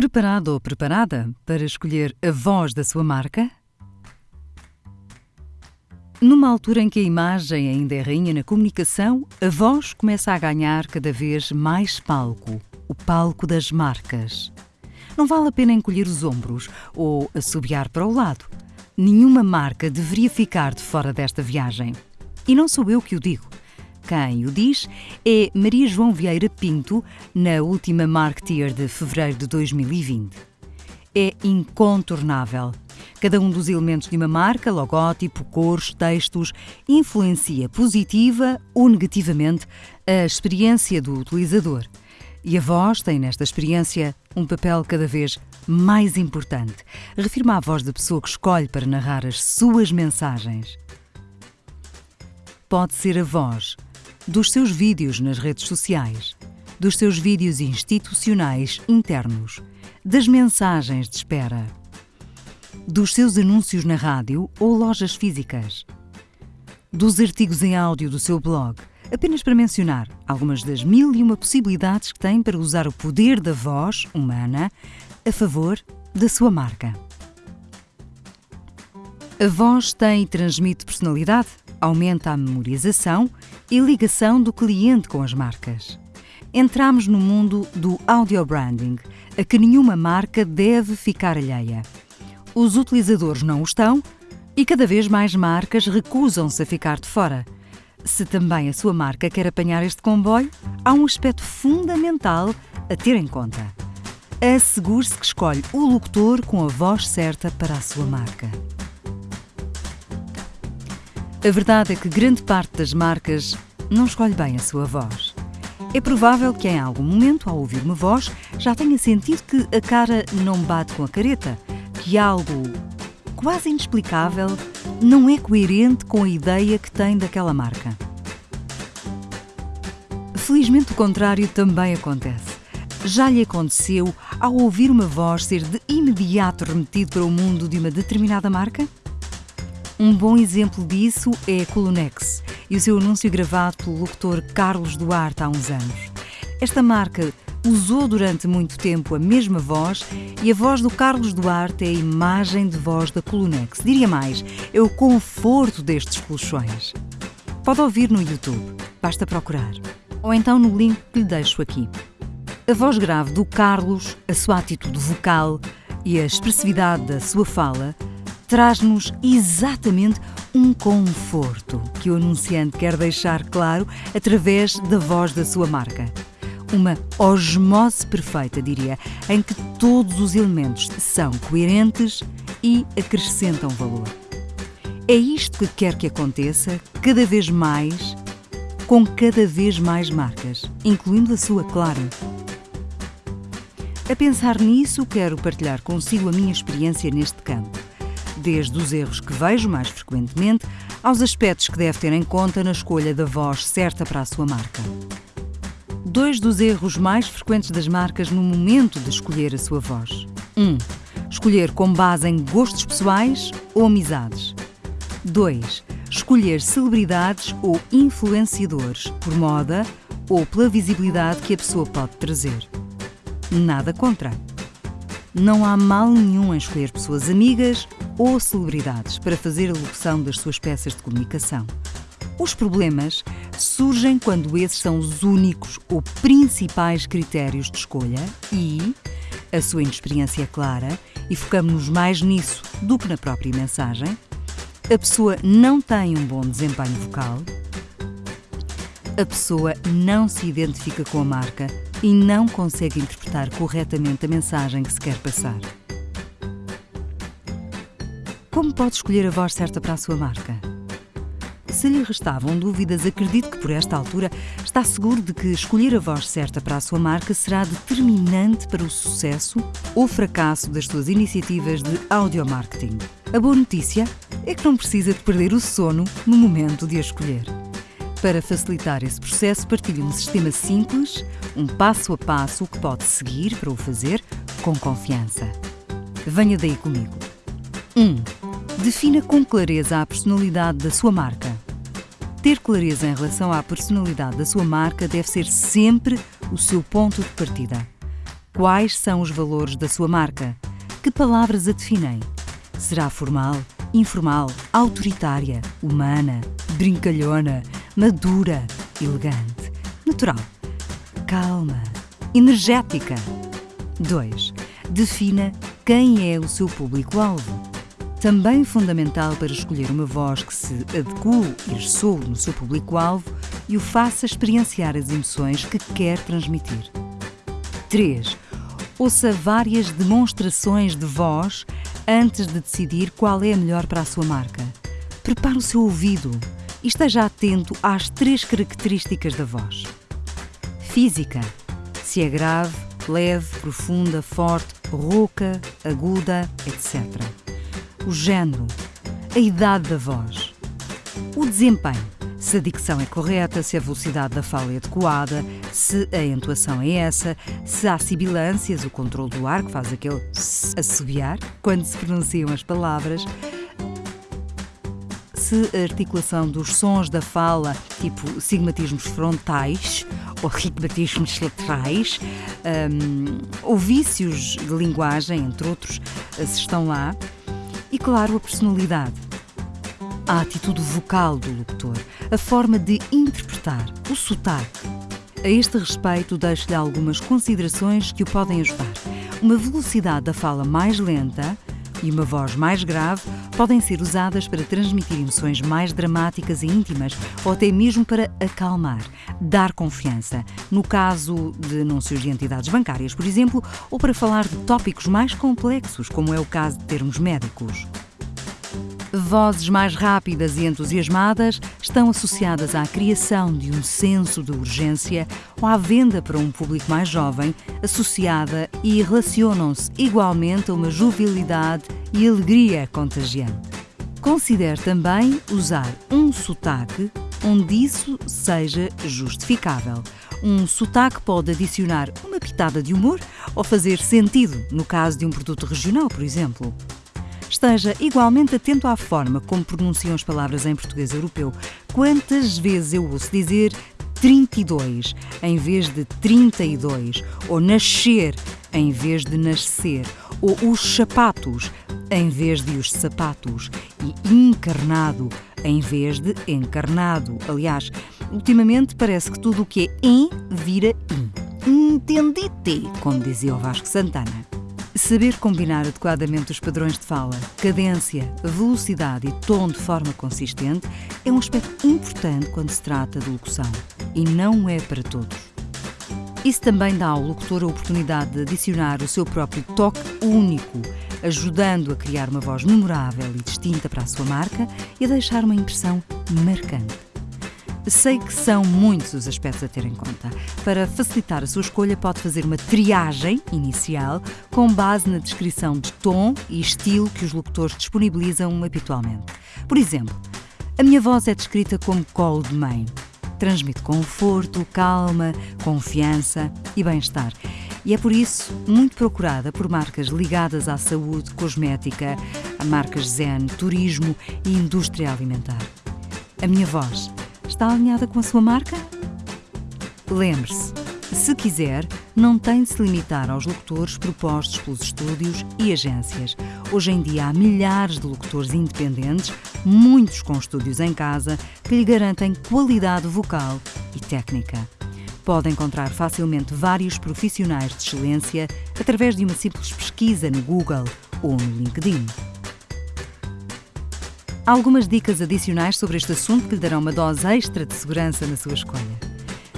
Preparado ou preparada para escolher a voz da sua marca? Numa altura em que a imagem ainda é rainha na comunicação, a voz começa a ganhar cada vez mais palco o palco das marcas. Não vale a pena encolher os ombros ou assobiar para o lado. Nenhuma marca deveria ficar de fora desta viagem. E não sou eu que o digo. Quem o diz é Maria João Vieira Pinto, na última Marketeer de fevereiro de 2020. É incontornável. Cada um dos elementos de uma marca, logótipo, cores, textos, influencia positiva ou negativamente a experiência do utilizador. E a voz tem nesta experiência um papel cada vez mais importante. Refirma a voz da pessoa que escolhe para narrar as suas mensagens. Pode ser a voz dos seus vídeos nas redes sociais, dos seus vídeos institucionais internos, das mensagens de espera, dos seus anúncios na rádio ou lojas físicas, dos artigos em áudio do seu blog, apenas para mencionar algumas das mil e uma possibilidades que tem para usar o poder da voz humana a favor da sua marca. A voz tem e transmite personalidade, aumenta a memorização e ligação do cliente com as marcas. Entramos no mundo do audio branding, a que nenhuma marca deve ficar alheia. Os utilizadores não o estão e cada vez mais marcas recusam-se a ficar de fora. Se também a sua marca quer apanhar este comboio, há um aspecto fundamental a ter em conta. Assegure-se que escolhe o locutor com a voz certa para a sua marca. A verdade é que grande parte das marcas não escolhe bem a sua voz. É provável que em algum momento, ao ouvir uma voz, já tenha sentido que a cara não bate com a careta, que algo quase inexplicável não é coerente com a ideia que tem daquela marca. Felizmente o contrário também acontece. Já lhe aconteceu, ao ouvir uma voz, ser de imediato remetido para o mundo de uma determinada marca? Um bom exemplo disso é a Colunex e o seu anúncio gravado pelo locutor Carlos Duarte há uns anos. Esta marca usou durante muito tempo a mesma voz e a voz do Carlos Duarte é a imagem de voz da Colunex. Diria mais, é o conforto destes colchões. Pode ouvir no YouTube, basta procurar. Ou então no link que lhe deixo aqui. A voz grave do Carlos, a sua atitude vocal e a expressividade da sua fala traz-nos exatamente um conforto que o anunciante quer deixar claro através da voz da sua marca. Uma osmose perfeita, diria, em que todos os elementos são coerentes e acrescentam valor. É isto que quer que aconteça cada vez mais com cada vez mais marcas, incluindo a sua, claro. A pensar nisso, quero partilhar consigo a minha experiência neste campo desde os erros que vejo mais frequentemente aos aspectos que deve ter em conta na escolha da voz certa para a sua marca. Dois dos erros mais frequentes das marcas no momento de escolher a sua voz. 1. Um, escolher com base em gostos pessoais ou amizades. 2. Escolher celebridades ou influenciadores por moda ou pela visibilidade que a pessoa pode trazer. Nada contra. Não há mal nenhum em escolher pessoas amigas ou celebridades para fazer a locução das suas peças de comunicação. Os problemas surgem quando esses são os únicos ou principais critérios de escolha e a sua inexperiência é clara e focamos-nos mais nisso do que na própria mensagem. A pessoa não tem um bom desempenho vocal. A pessoa não se identifica com a marca e não consegue interpretar corretamente a mensagem que se quer passar. Como pode escolher a voz certa para a sua marca? Se lhe restavam dúvidas, acredito que por esta altura está seguro de que escolher a voz certa para a sua marca será determinante para o sucesso ou fracasso das suas iniciativas de audio marketing. A boa notícia é que não precisa de perder o sono no momento de a escolher. Para facilitar esse processo, partilho um sistema simples, um passo a passo que pode seguir para o fazer com confiança. Venha daí comigo. 1. Um, defina com clareza a personalidade da sua marca. Ter clareza em relação à personalidade da sua marca deve ser sempre o seu ponto de partida. Quais são os valores da sua marca? Que palavras a definem? Será formal, informal, autoritária, humana, brincalhona, madura, elegante, natural, calma, energética? 2. Defina quem é o seu público-alvo. Também fundamental para escolher uma voz que se adeque e ressoe no seu público-alvo e o faça experienciar as emoções que quer transmitir. 3. Ouça várias demonstrações de voz antes de decidir qual é a melhor para a sua marca. Prepare o seu ouvido e esteja atento às três características da voz: física, se é grave, leve, profunda, forte, rouca, aguda, etc. O género, a idade da voz, o desempenho, se a dicção é correta, se a velocidade da fala é adequada, se a entoação é essa, se há sibilâncias, o controle do ar, que faz aquele assobiar quando se pronunciam as palavras, se a articulação dos sons da fala, tipo sigmatismos frontais ou rigmatismos laterais, um, ou vícios de linguagem, entre outros, se estão lá, e claro, a personalidade a atitude vocal do locutor, a forma de interpretar, o sotaque. A este respeito, deixo-lhe algumas considerações que o podem ajudar. Uma velocidade da fala mais lenta e uma voz mais grave podem ser usadas para transmitir emoções mais dramáticas e íntimas ou até mesmo para acalmar, dar confiança, no caso de anúncios de entidades bancárias, por exemplo, ou para falar de tópicos mais complexos, como é o caso de termos médicos. Vozes mais rápidas e entusiasmadas estão associadas à criação de um senso de urgência ou à venda para um público mais jovem, associada e relacionam-se igualmente a uma jovialidade e alegria contagiante. Considere também usar um sotaque onde isso seja justificável. Um sotaque pode adicionar uma pitada de humor ou fazer sentido no caso de um produto regional, por exemplo. Esteja igualmente atento à forma como pronunciam as palavras em português europeu. Quantas vezes eu ouço dizer 32 em vez de 32, ou nascer em vez de nascer, ou os sapatos em vez de os sapatos, e encarnado em vez de encarnado. Aliás, ultimamente parece que tudo o que é em vira in. Entendite, como dizia o Vasco Santana. Saber combinar adequadamente os padrões de fala, cadência, velocidade e tom de forma consistente é um aspecto importante quando se trata de locução e não é para todos. Isso também dá ao locutor a oportunidade de adicionar o seu próprio toque único, ajudando a criar uma voz memorável e distinta para a sua marca e a deixar uma impressão marcante. Sei que são muitos os aspectos a ter em conta. Para facilitar a sua escolha, pode fazer uma triagem inicial com base na descrição de tom e estilo que os locutores disponibilizam habitualmente. Por exemplo, a minha voz é descrita como colo de mãe. Transmite conforto, calma, confiança e bem-estar. E é por isso muito procurada por marcas ligadas à saúde, cosmética, marcas zen, turismo e indústria alimentar. A minha voz Está alinhada com a sua marca? Lembre-se, se quiser, não tem de se limitar aos locutores propostos pelos estúdios e agências. Hoje em dia há milhares de locutores independentes, muitos com estúdios em casa, que lhe garantem qualidade vocal e técnica. Pode encontrar facilmente vários profissionais de excelência através de uma simples pesquisa no Google ou no LinkedIn. Algumas dicas adicionais sobre este assunto que lhe darão uma dose extra de segurança na sua escolha.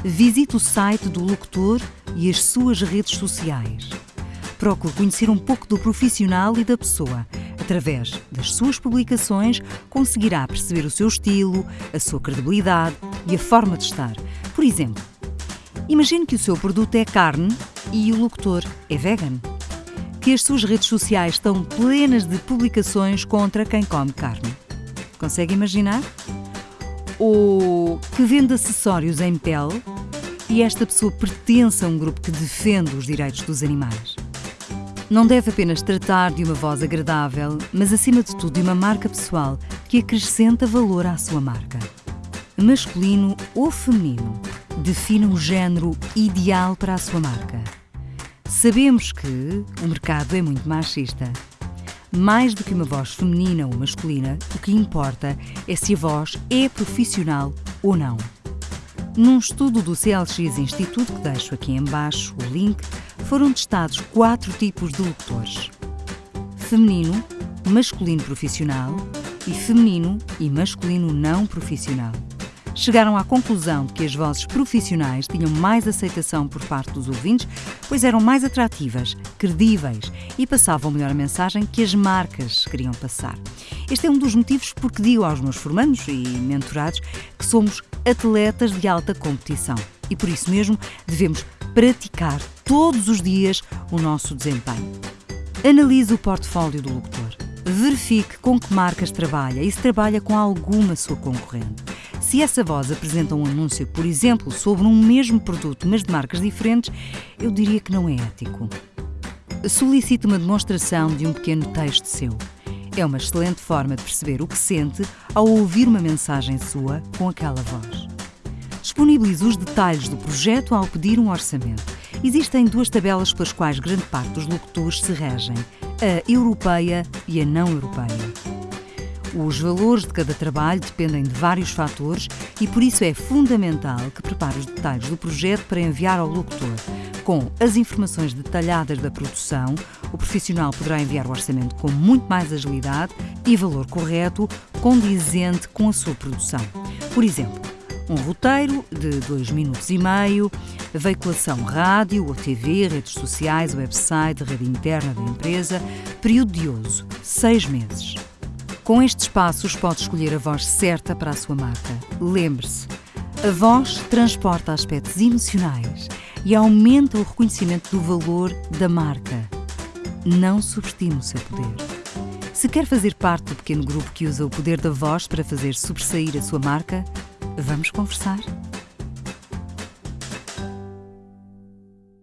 Visite o site do locutor e as suas redes sociais. Procure conhecer um pouco do profissional e da pessoa. Através das suas publicações, conseguirá perceber o seu estilo, a sua credibilidade e a forma de estar. Por exemplo, imagine que o seu produto é carne e o locutor é vegan. Que as suas redes sociais estão plenas de publicações contra quem come carne. Consegue imaginar? Ou que vende acessórios em pele e esta pessoa pertence a um grupo que defende os direitos dos animais. Não deve apenas tratar de uma voz agradável, mas acima de tudo de uma marca pessoal que acrescenta valor à sua marca. Masculino ou feminino, defina o género ideal para a sua marca. Sabemos que o mercado é muito machista. Mais do que uma voz feminina ou masculina, o que importa é se a voz é profissional ou não. Num estudo do CLX Instituto, que deixo aqui em baixo o link, foram testados quatro tipos de locutores. Feminino, masculino profissional e feminino e masculino não profissional chegaram à conclusão de que as vozes profissionais tinham mais aceitação por parte dos ouvintes, pois eram mais atrativas, credíveis e passavam melhor a mensagem que as marcas queriam passar. Este é um dos motivos porque digo aos meus formandos e mentorados que somos atletas de alta competição e por isso mesmo devemos praticar todos os dias o nosso desempenho. Analise o portfólio do locutor. Verifique com que marcas trabalha e se trabalha com alguma sua concorrente. Se essa voz apresenta um anúncio, por exemplo, sobre um mesmo produto, mas de marcas diferentes, eu diria que não é ético. Solicite uma demonstração de um pequeno texto seu. É uma excelente forma de perceber o que sente ao ouvir uma mensagem sua com aquela voz. Disponibilize os detalhes do projeto ao pedir um orçamento. Existem duas tabelas pelas quais grande parte dos locutores se regem: a europeia e a não europeia. Os valores de cada trabalho dependem de vários fatores e por isso é fundamental que prepare os detalhes do projeto para enviar ao locutor. Com as informações detalhadas da produção, o profissional poderá enviar o orçamento com muito mais agilidade e valor correto, condizente com a sua produção. Por exemplo, um roteiro de 2 minutos e meio, veiculação rádio ou TV, redes sociais, website, rede interna da empresa, período de uso, 6 meses. Com estes passos, pode escolher a voz certa para a sua marca. Lembre-se, a voz transporta aspectos emocionais e aumenta o reconhecimento do valor da marca. Não subestime o seu poder. Se quer fazer parte do pequeno grupo que usa o poder da voz para fazer sobressair a sua marca, vamos conversar?